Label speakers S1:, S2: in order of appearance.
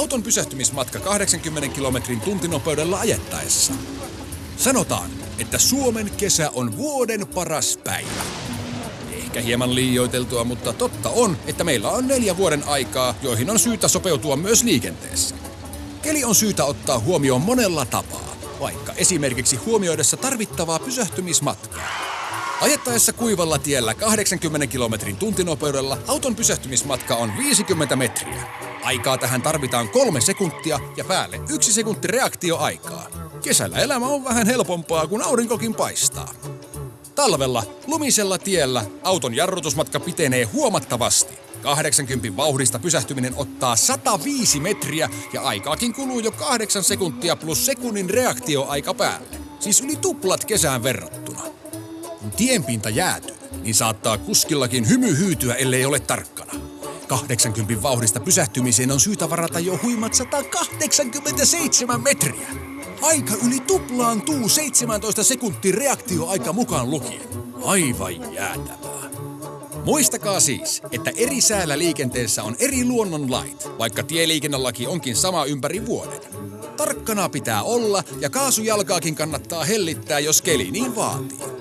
S1: auton pysähtymismatka 80 kilometrin tuntinopeudella ajettaessa. Sanotaan, että Suomen kesä on vuoden paras päivä. Ehkä hieman liioiteltua, mutta totta on, että meillä on neljä vuoden aikaa, joihin on syytä sopeutua myös liikenteessä. Keli on syytä ottaa huomioon monella tapaa, vaikka esimerkiksi huomioidessa tarvittavaa pysähtymismatkaa. Ajettaessa kuivalla tiellä 80 kilometrin tuntinopeudella auton pysähtymismatka on 50 metriä. Aikaa tähän tarvitaan kolme sekuntia ja päälle yksi sekunti reaktioaikaa. Kesällä elämä on vähän helpompaa, kun aurinkokin paistaa. Talvella lumisella tiellä auton jarrutusmatka pitenee huomattavasti. 80 vauhdista pysähtyminen ottaa 105 metriä ja aikaakin kuluu jo 8 sekuntia plus sekunnin reaktioaika päälle. Siis yli tuplat kesään verrattuna. Kun tienpinta jäätyy, niin saattaa kuskillakin hymy hyytyä, ellei ole tarkkana. 80 vauhdista pysähtymiseen on syytä varata jo huimat 187 metriä. Aika yli tuplaantuu 17 sekuntin reaktioaika mukaan lukien. Aivan jäätävää. Muistakaa siis, että eri säällä liikenteessä on eri luonnonlait, vaikka tieliikennelaki onkin sama ympäri vuoden. Tarkkana pitää olla ja kaasujalkaakin kannattaa hellittää, jos keli niin vaatii.